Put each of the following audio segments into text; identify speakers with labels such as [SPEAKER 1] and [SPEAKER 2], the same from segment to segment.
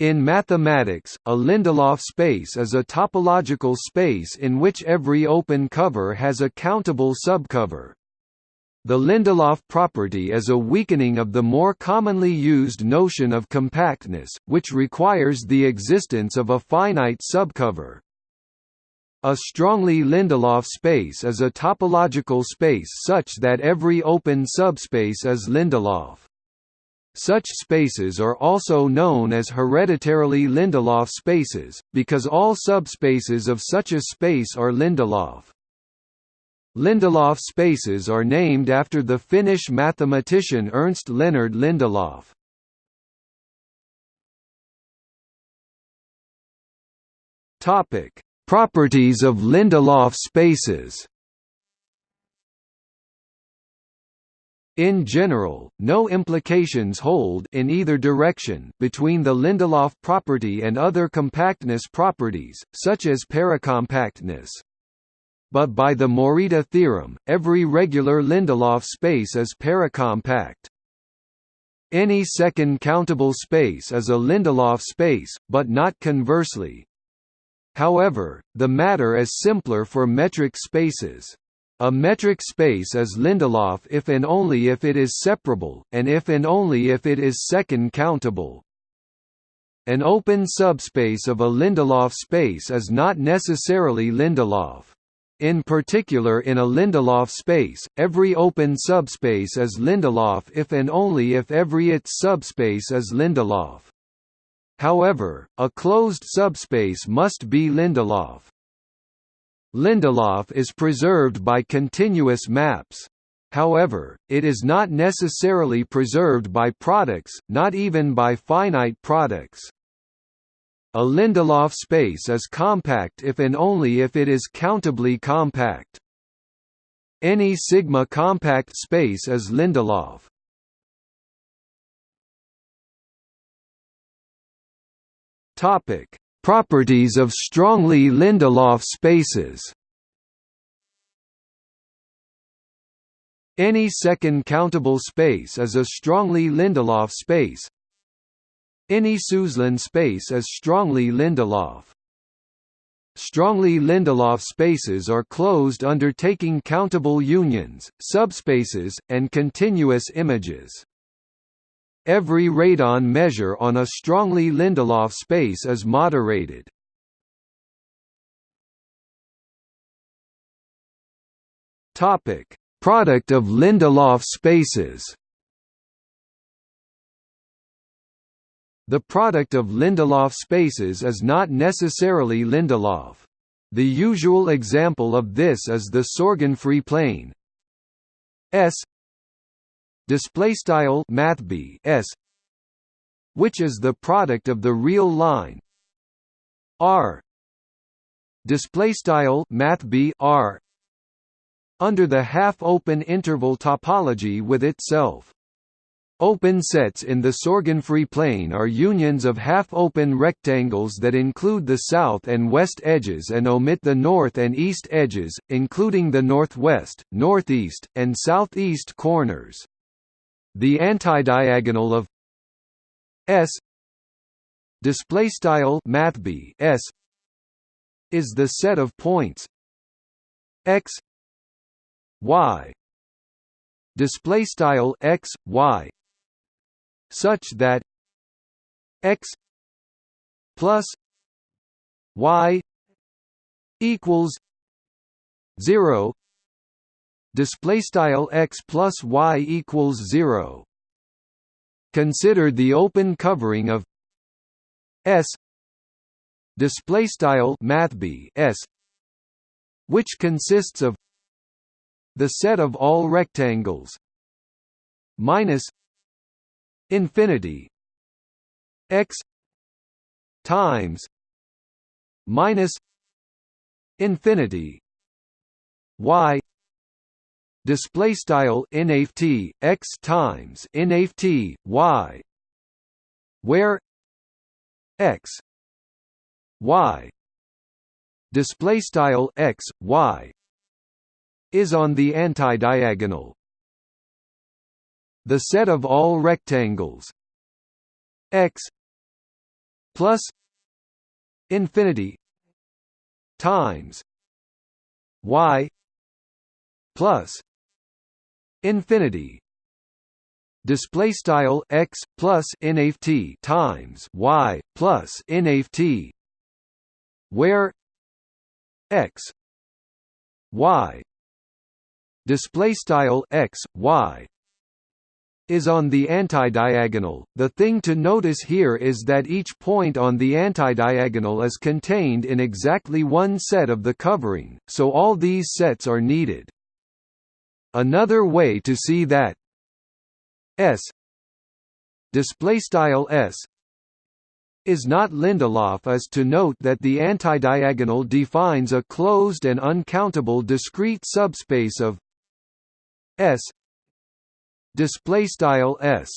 [SPEAKER 1] In mathematics, a Lindelof space is a topological space in which every open cover has a countable subcover. The Lindelof property is a weakening of the more commonly used notion of compactness, which requires the existence of a finite subcover. A strongly Lindelof space is a topological space such that every open subspace is Lindelof. Such spaces are also known as hereditarily Lindelof spaces, because all subspaces of such a space are Lindelof. Lindelof spaces are named after the Finnish mathematician Ernst Leonard Lindelof. Properties of Lindelof spaces In general, no implications hold in either direction between the Lindelof property and other compactness properties, such as paracompactness. But by the Morita theorem, every regular Lindelof space is paracompact. Any second countable space is a Lindelof space, but not conversely. However, the matter is simpler for metric spaces. A metric space is Lindelof if and only if it is separable, and if and only if it is second countable. An open subspace of a Lindelof space is not necessarily Lindelof. In particular in a Lindelof space, every open subspace is Lindelof if and only if every its subspace is Lindelof. However, a closed subspace must be Lindelof. Lindelof is preserved by continuous maps. However, it is not necessarily preserved by products, not even by finite products. A Lindelof space is compact if and only if it is countably compact. Any sigma compact space is Lindelof. Topic: Properties of strongly Lindelof spaces Any second countable space is a strongly Lindelof space. Any Suslin space is strongly Lindelof. Strongly Lindelof spaces are closed undertaking countable unions, subspaces, and continuous images. Every radon measure on a strongly Lindelof space is moderated. Topic: Product of Lindelof spaces. The product of Lindelof spaces is not necessarily Lindelof. The usual example of this is the Sorgenfrey plane S display style mathb s which is the product of the real line r display style mathb r under the half open interval topology with itself Open sets in the Sorgenfrey plane are unions of half-open rectangles that include the south and west edges and omit the north and east edges, including the northwest, northeast, and southeast corners. The antidiagonal of S display style mathb S is the set of points x y display style x y such that x plus y equals 0 display style x plus y equals 0 consider the open covering of s display style mathb s which consists of the set of all rectangles minus infinity x times minus infinity y display style nft x times nft y. Where? X. Y. Display style x y. Is on the antidiagonal. The set of all rectangles. X plus infinity times y plus infinity display style x plus nft times y plus nft where x y display style x y is on the antidiagonal. The thing to notice here is that each point on the antidiagonal is contained in exactly one set of the covering, so all these sets are needed. Another way to see that S display style S is not Lindelof is to note that the antidiagonal defines a closed and uncountable discrete subspace of S display style S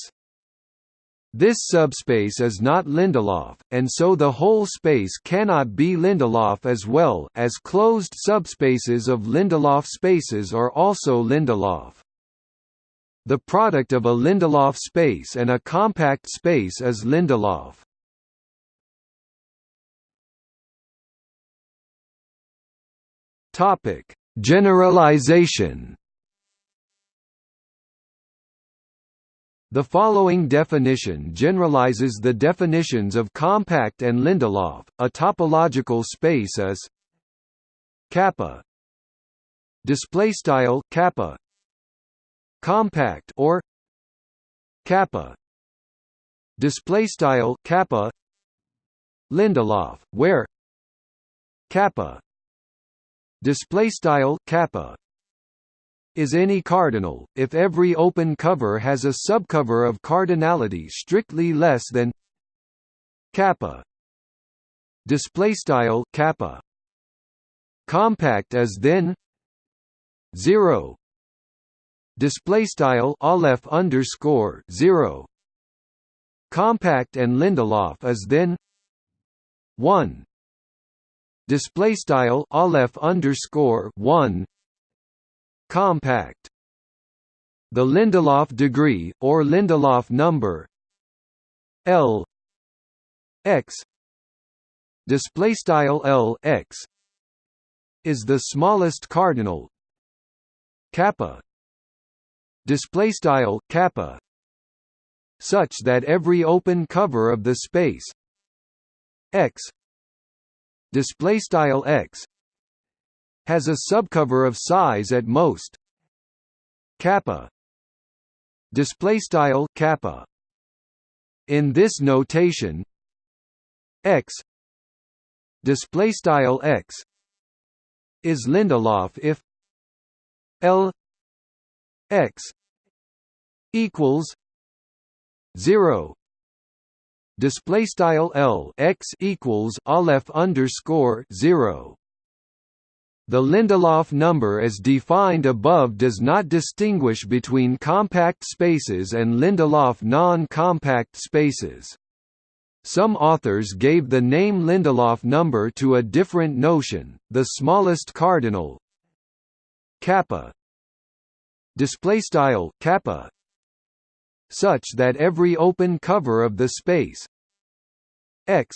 [SPEAKER 1] this subspace is not Lindelof, and so the whole space cannot be Lindelof as well as closed subspaces of Lindelof spaces are also Lindelof. The product of a Lindelof space and a compact space is Lindelof. Generalization The following definition generalizes the definitions of compact and Lindelof. A topological space is kappa display style kappa compact or kappa display style kappa Lindelof where kappa display style kappa is any cardinal, if every open cover has a subcover of cardinality strictly less than kappa. Display style kappa. Compact as then 0 display style aleph underscore 0 compact and lindelof is then 1 display style aleph underscore 1 compact. The Lindelof degree, or Lindelof number L x display style L x is the smallest cardinal kappa display style kappa such that every open cover of the space x display style x has a subcover of size at most. Kappa. Display style kappa. In this notation x. Display style x. is Lindelof if L x equals 0 display style L x equals aleph underscore 0 the Lindelof number as defined above does not distinguish between compact spaces and Lindelof non-compact spaces. Some authors gave the name Lindelof number to a different notion, the smallest cardinal kappa display style such that every open cover of the space x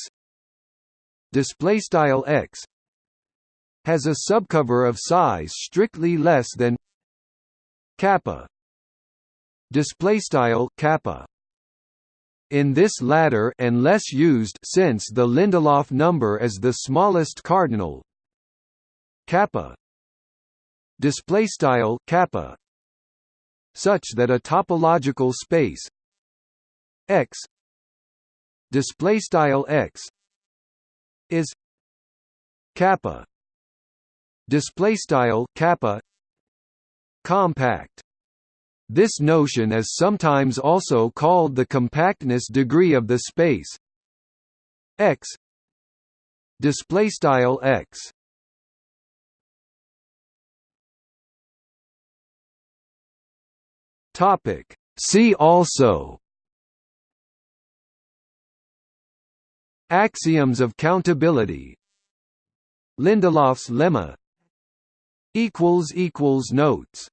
[SPEAKER 1] display style x has a subcover of size strictly less than kappa. Display style kappa. In this latter and less used sense the Lindelof number is the smallest cardinal. Kappa. Display style kappa. Such that a topological space x display style x is kappa display style kappa compact. This notion is sometimes also called the compactness degree of the space. X. Display style x. Topic. See also. Axioms of countability. Lindelof's lemma equals equals notes